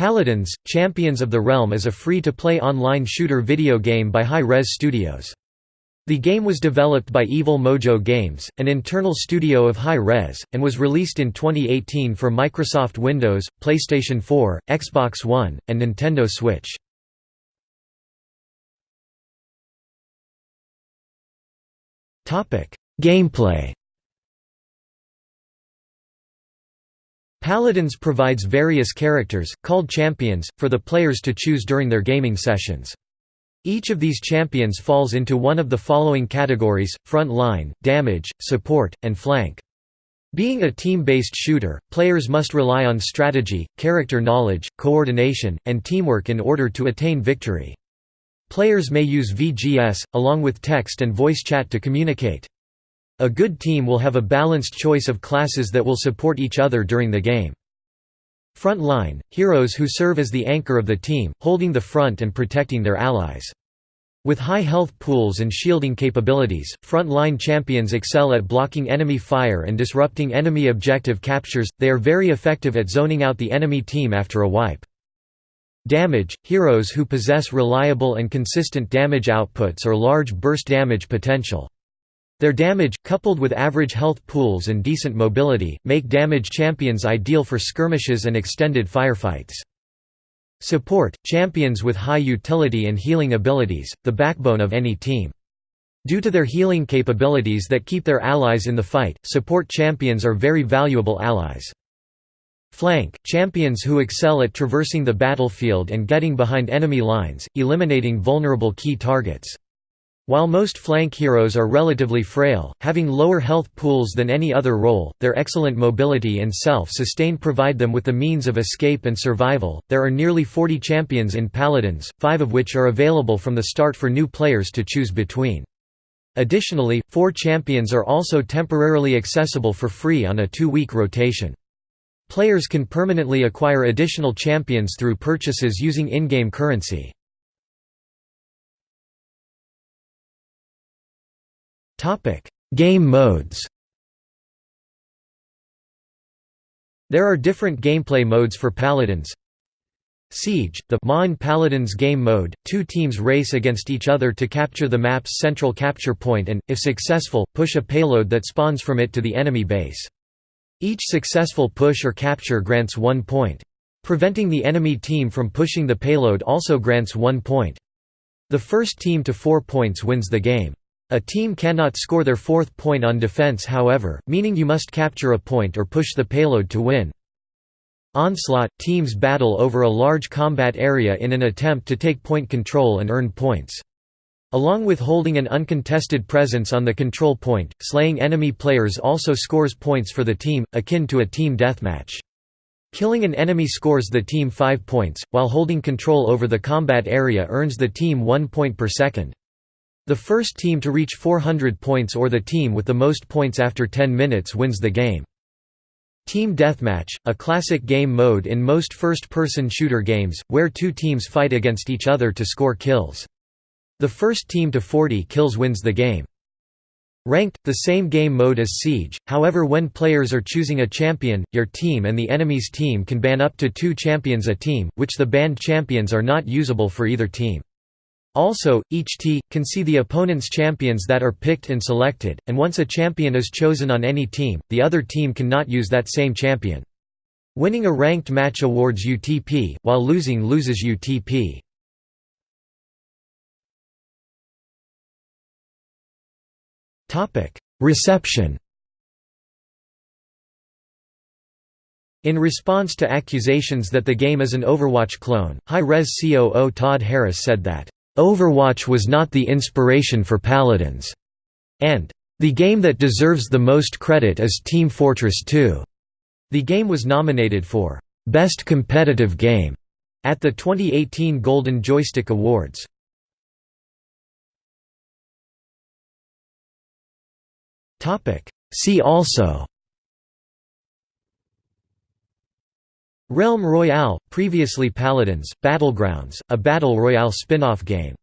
Paladins, Champions of the Realm is a free-to-play online shooter video game by Hi-Rez Studios. The game was developed by Evil Mojo Games, an internal studio of Hi-Rez, and was released in 2018 for Microsoft Windows, PlayStation 4, Xbox One, and Nintendo Switch. Gameplay Paladins provides various characters, called champions, for the players to choose during their gaming sessions. Each of these champions falls into one of the following categories, front line, damage, support, and flank. Being a team-based shooter, players must rely on strategy, character knowledge, coordination, and teamwork in order to attain victory. Players may use VGS, along with text and voice chat to communicate. A good team will have a balanced choice of classes that will support each other during the game. Front line, heroes who serve as the anchor of the team, holding the front and protecting their allies. With high health pools and shielding capabilities, front-line champions excel at blocking enemy fire and disrupting enemy objective captures, they are very effective at zoning out the enemy team after a wipe. Damage – Heroes who possess reliable and consistent damage outputs or large burst damage potential. Their damage, coupled with average health pools and decent mobility, make damage champions ideal for skirmishes and extended firefights. Support – Champions with high utility and healing abilities, the backbone of any team. Due to their healing capabilities that keep their allies in the fight, support champions are very valuable allies. Flank – Champions who excel at traversing the battlefield and getting behind enemy lines, eliminating vulnerable key targets. While most flank heroes are relatively frail, having lower health pools than any other role, their excellent mobility and self-sustain provide them with the means of escape and survival. There are nearly 40 champions in Paladins, five of which are available from the start for new players to choose between. Additionally, four champions are also temporarily accessible for free on a two-week rotation. Players can permanently acquire additional champions through purchases using in-game currency. Topic: Game modes. There are different gameplay modes for Paladins. Siege, the Mine Paladins game mode, two teams race against each other to capture the map's central capture point and, if successful, push a payload that spawns from it to the enemy base. Each successful push or capture grants one point. Preventing the enemy team from pushing the payload also grants one point. The first team to four points wins the game. A team cannot score their fourth point on defense however, meaning you must capture a point or push the payload to win. Onslaught – Teams battle over a large combat area in an attempt to take point control and earn points. Along with holding an uncontested presence on the control point, slaying enemy players also scores points for the team, akin to a team deathmatch. Killing an enemy scores the team 5 points, while holding control over the combat area earns the team 1 point per second. The first team to reach 400 points or the team with the most points after 10 minutes wins the game. Team Deathmatch, a classic game mode in most first-person shooter games, where two teams fight against each other to score kills. The first team to 40 kills wins the game. Ranked, the same game mode as Siege, however when players are choosing a champion, your team and the enemy's team can ban up to two champions a team, which the banned champions are not usable for either team. Also, each T, can see the opponent's champions that are picked and selected, and once a champion is chosen on any team, the other team cannot use that same champion. Winning a ranked match awards UTP, while losing loses UTP. Reception In response to accusations that the game is an Overwatch clone, Hi-Rez COO Todd Harris said that Overwatch was not the inspiration for Paladins, and the game that deserves the most credit is Team Fortress 2. The game was nominated for Best Competitive Game at the 2018 Golden Joystick Awards. See also Realm Royale, previously Paladins, Battlegrounds, a Battle Royale spin-off game